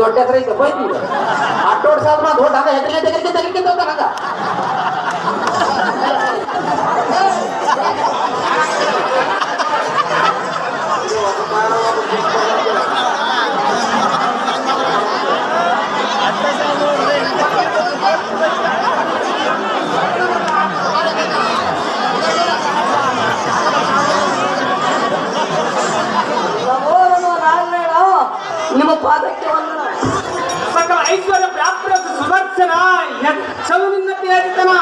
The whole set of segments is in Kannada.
ದೊಡ್ಡ ಎಕರೆ ಐತೆ ಹೋಯ್ತು ಅಡ್ಡೋಡ್ ಸಾಲ ದೊಡ್ಡ ಹಂಗ ಹೆಗ್ರಿ ಗಂಟೆ ತೆಗಿಕೆ ತೆಗಿಕೆ দিতে না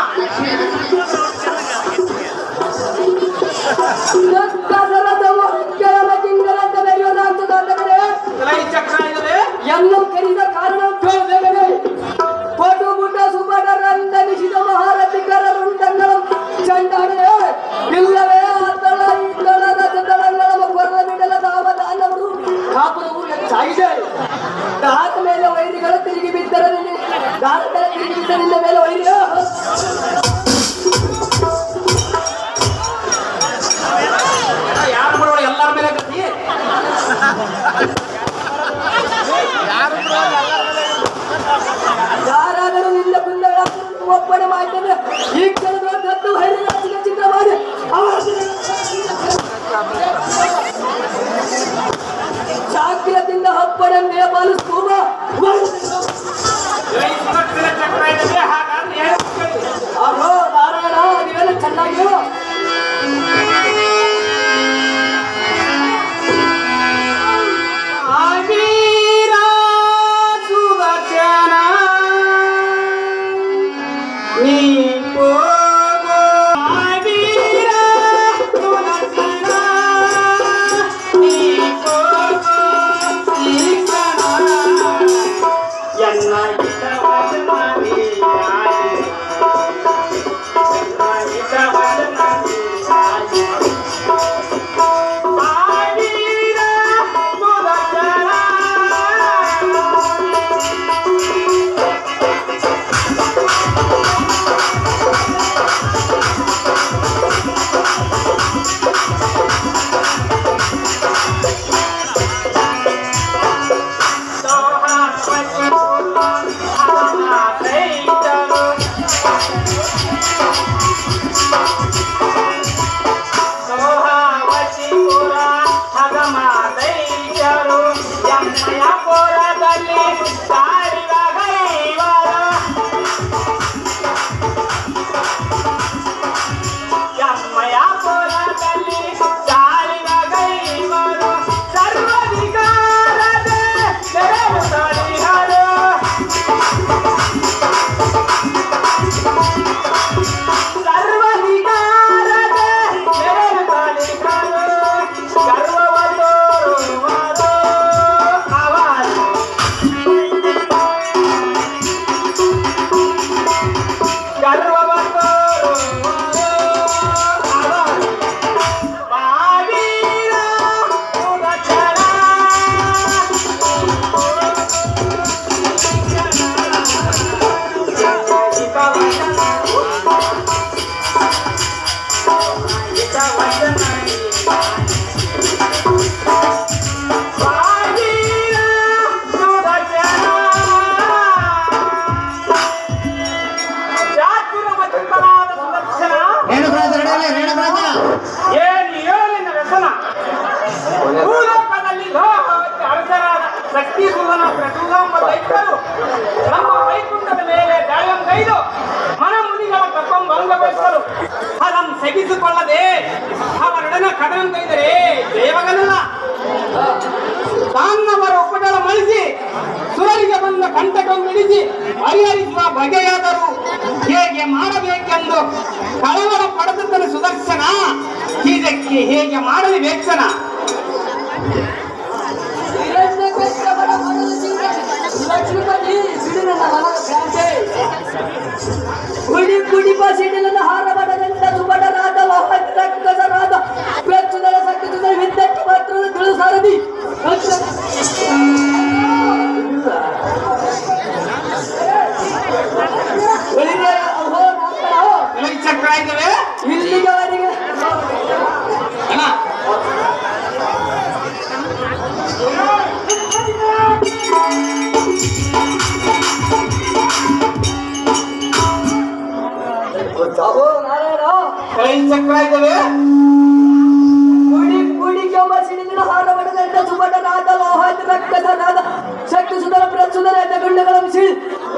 الله شيء لنا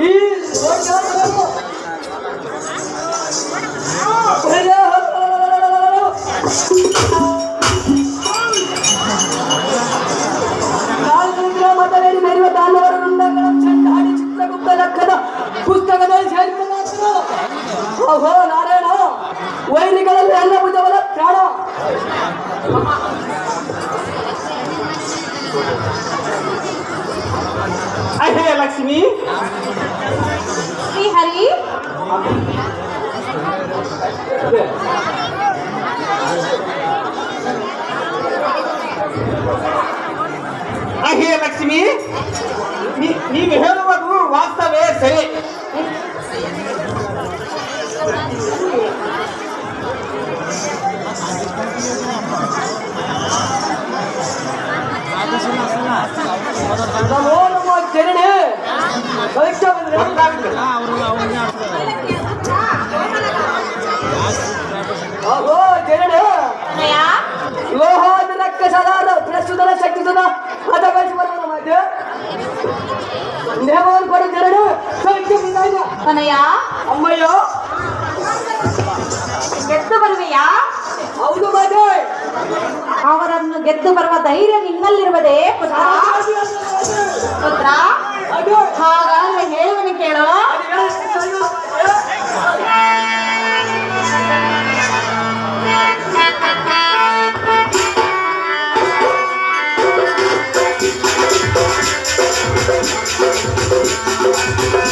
E ಲಕ್ಷ್ಮಿ ನೀವು ಹೇಳುವುದು ವಾಸ್ತವೇ ಸರಿ ಚರಣೆ ಚರಣೆ ಲೋಹ ప్రస్తుత శక్తితో అతను ದೇವರ ಕೊಡು ಜರಡು ಕನಯ್ಯ ಅಮ್ಮಯ್ಯೋ. ಗೆದ್ದು ಬರುವೆಯಾ. ಹೌದು ಬಾಜೆ ಅವರನ್ನು ಗೆದ್ದು ಬರುವ ಧೈರ್ಯ ನಿನ್ನಲ್ಲಿರುವುದೇ ಪುತ್ರ. ಪುತ್ರ. ಹಾಗಾದ್ರೆ ಹೇಳುವನು ಕೇಳೋ. Thank you. Thank you.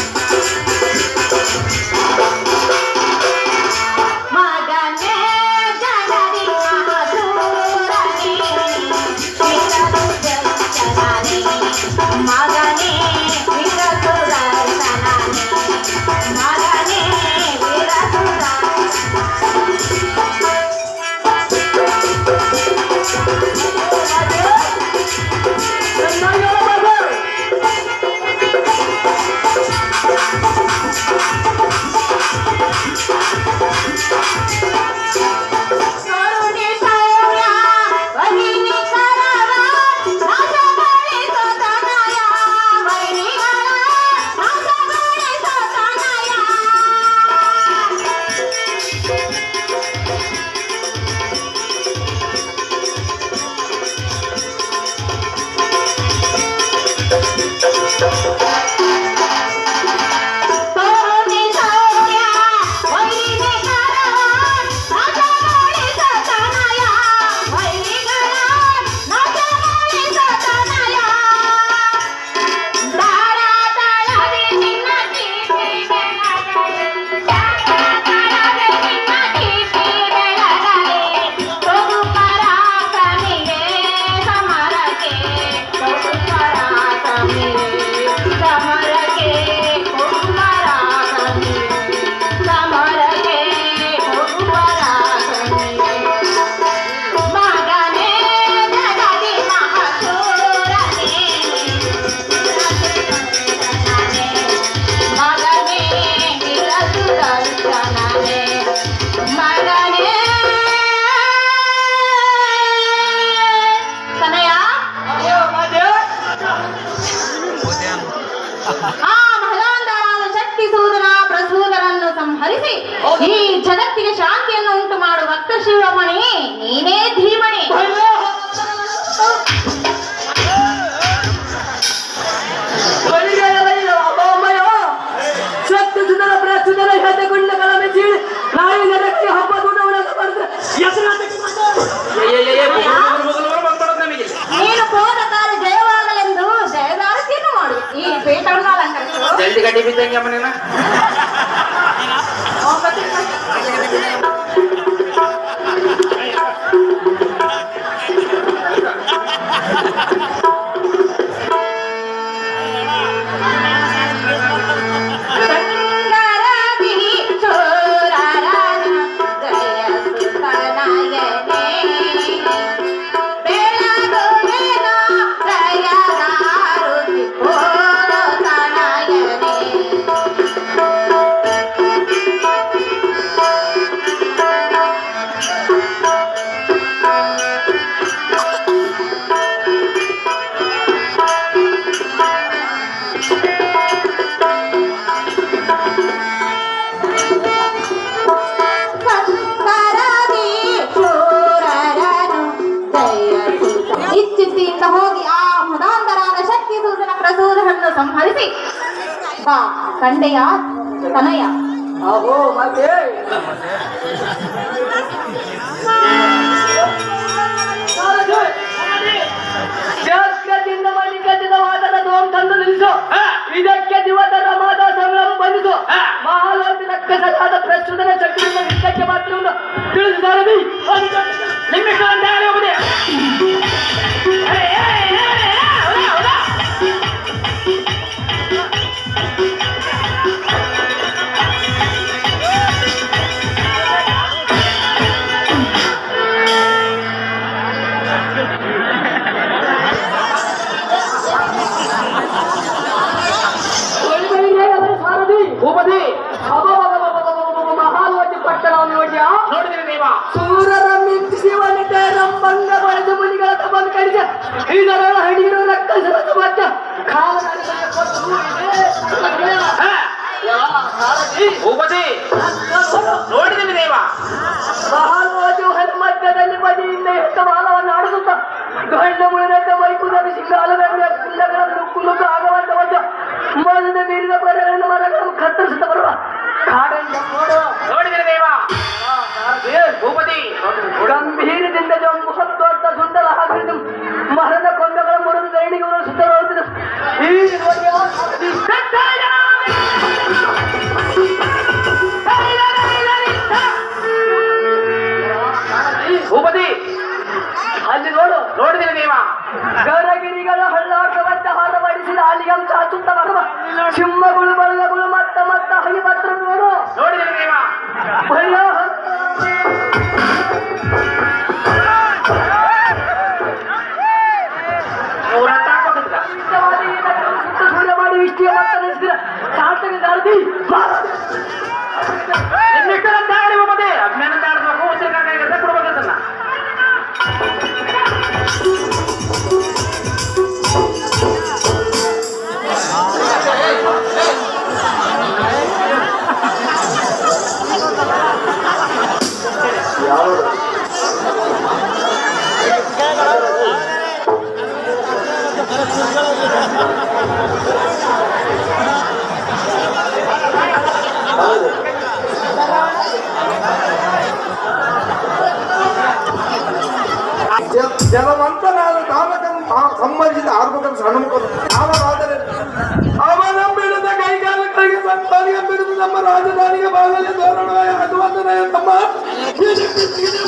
Lagi-lagi gitu yang mana ಶಕ್ತಿಸೂದನನ್ನು ಸಂಹರಿಸಿ ಬಾ ಕಂಡೆಯ ತನಯ ಅಹೋ ಮತ್ತೆ ಜಾಗ್ರತೆಯಿಂದ ಮಣಿಕಟ್ಟಿದ ವಾದನ ದೋಮ್ ತಂದು ನಿಲ್ಲಿಸು ಇದಕ್ಕೆ ದಿವಸ ರಮಾದ ಸಂಭ್ರಮ ಬಂದಿತು ಮಹಾಲೋಕ ರಕ್ಕಸರಾದ ಪ್ರಸ್ತುತನ ಶಕ್ತಿಯಿಂದ ವಿಷಯಕ್ಕೆ ಮಾತ್ರ ತಿಳಿದು ಸಾರದಿ ನಿಮ್ಮಿಷ್ಟ ಅಂತ ಹೇಳಿ ಹೋಗುದೇ ಕುಂಡಗಳ ನುಕ್ಕು ನುಗ್ಗು ಆಗವಂತ ಒಂದು ಮೊದಲು ಮೀರಿದ ಬರಗಳನ್ನು ಮರಗಳನ್ನು ಕತ್ತರಿಸುತ್ತ ಬರುವ ಕಾಡಂಜ ನೋಡು ನೋಡಿದಿರಿ ದೇವ? ಭೂಪತಿ. ಗಂಭೀರದಿಂದ ಜಂಬು ಹತ್ತೊಡ್ಡ ಸುಂದರ ಹಾಕಿದ್ದು ಮರದ ಕೊಂಡಗಳ ಮುರಿದು ದೈನಿಗಳು ಸುತ್ತ ಈ ಚಾಚುತ್ತ ಬರುವ ಸಿಂಹಗಳು ಬಲ್ಲಗಳು ಮತ್ತ ಮತ್ತ ಹೈ ಬತ್ರ ನೋಡು ದೇವ ಭಯ ಮೂರಂತ ಹಾಕೋದಿಲ್ಲ ಇಷ್ಟವಾದ Get out! Get out!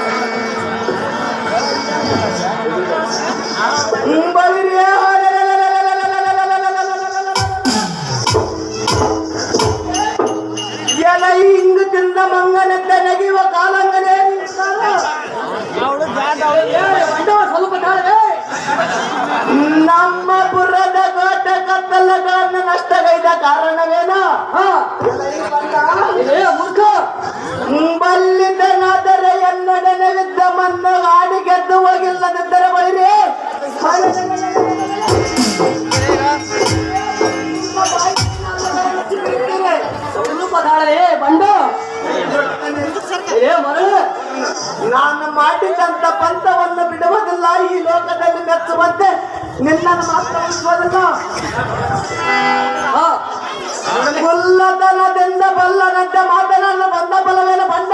ಕೋಟ ಕತ್ತಲಗಳನ್ನು ನಷ್ಟಗೈದ ಕಾರಣವೇನು? ಬಲ್ಲಿದ್ದನಾದರೆ ಎನ್ನಡನವಿದ್ದ ಮನ್ನು ಆಡಿ ಗೆದ್ದು ಹೋಗಿಲ್ಲದಿದ್ದರೆ ಬೈರಿ ಬಂಡು. ನಾನು ಮಾಡಿದಂತ ಪಂಥವನ್ನು ಬಿಡುವುದಿಲ್ಲ ಈ ಲೋಕದಲ್ಲಿ ಮೆಚ್ಚುವಂತೆ ನಿನ್ನನ್ನು ಮಾತ್ರ ಉಳಿಸುವುದಿಲ್ಲ ಮುಲ್ಲತನದಿಂದ ಬಲ್ಲನಂತೆ ಮಾತನಾಡಲು ಬಂದ ಬಲವೇನು ಬಂಡ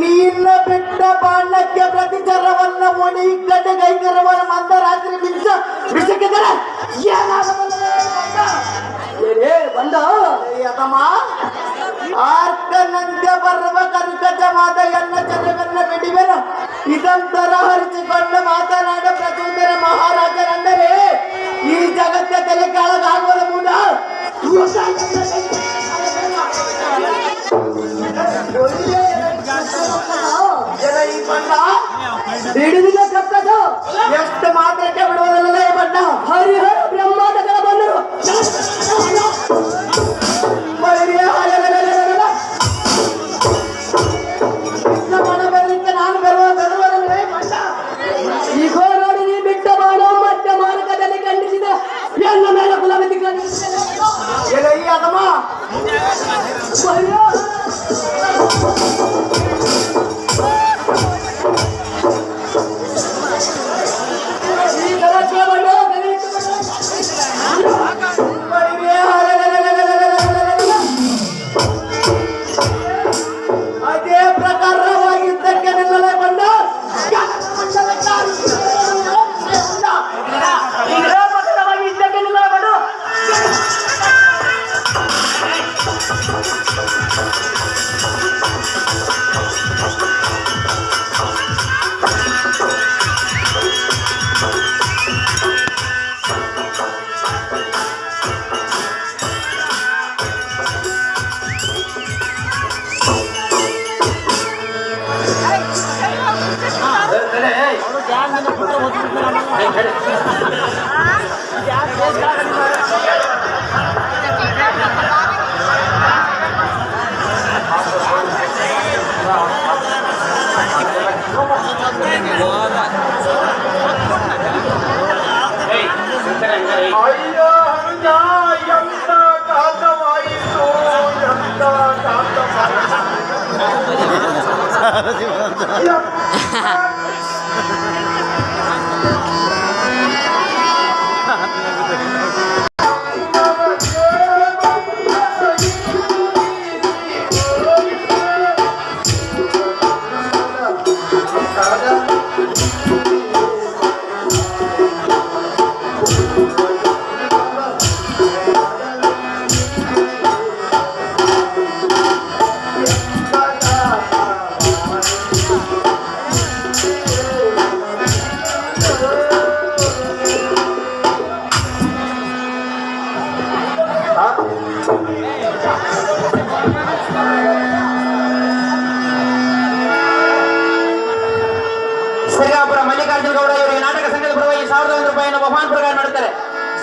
ನೀರ್ನ ಬಿಟ್ಟ ಬಾಣಕ್ಕೆ ಪ್ರತಿಚರವನ್ನ ಒಣಿ ಗಡ್ಡೆ ಕೈಗರವರ ಮಂದರಾತ್ರಿ ಬಿಚ್ಚ ಬಿಸಕಿದರೆ ಬಂದ? ಅದಮ್ಮ ಆರ್ಕನಂತೆ ಬರುವ ಕನಕಜವಾದ ಎಲ್ಲ ಜನರನ್ನ ಬಿಡಿವೆನ. ಇದೊಂದರ ಹರಿಸಿಕೊಂಡು ಮಾತನಾಡ ಪ್ರಚೋದನ ಮಹಾರಾಜರೆಂದರೆ ಈ ಜಗತ್ತ ತಲೆ ಕಾಳಗಾಗುವ ಮೂಲ. Thank you. ಹಿಡಿದಿಲ್ಲ ಸತ್ತದು ಎಷ್ಟು ಮಾತ್ರಕ್ಕೆ ಬಿಡುವುದಿಲ್ಲ ಬಣ್ಣ. ಹರಿಹರ ಬ್ರಹ್ಮ 始まった。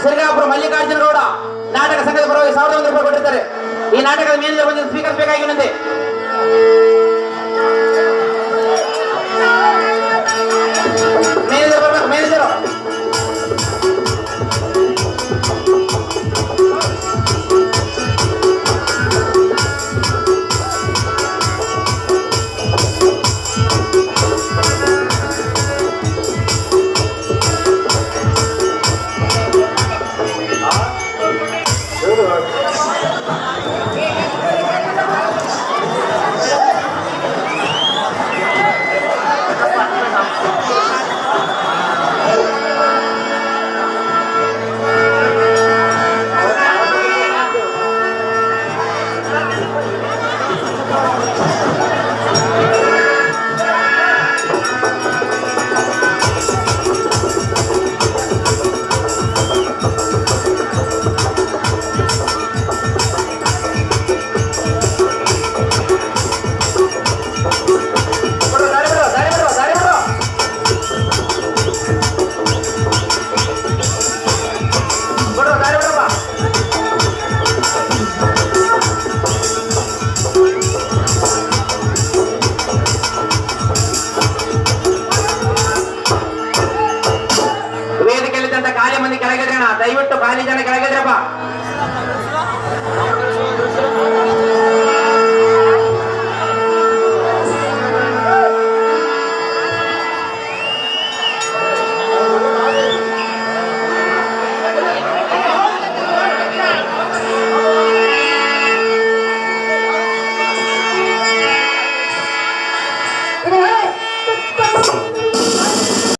ಸಿರಗಾಪುರ ಮಲ್ಲಿಕಾರ್ಜುನ ಗೌಡ ನಾಟಕ ಸಂಘದ ಪರವಾಗಿ ಸಾವಿರದ ಒಂದು ರೂಪಾಯಿ ಕೊಟ್ಟಿರ್ತಾರೆ. ಈ ನಾಟಕದ ಮೇಲಿನ ಒಂದು ಸ್ವೀಕರಿಸಬೇಕಾಗಿರುವಂತೆ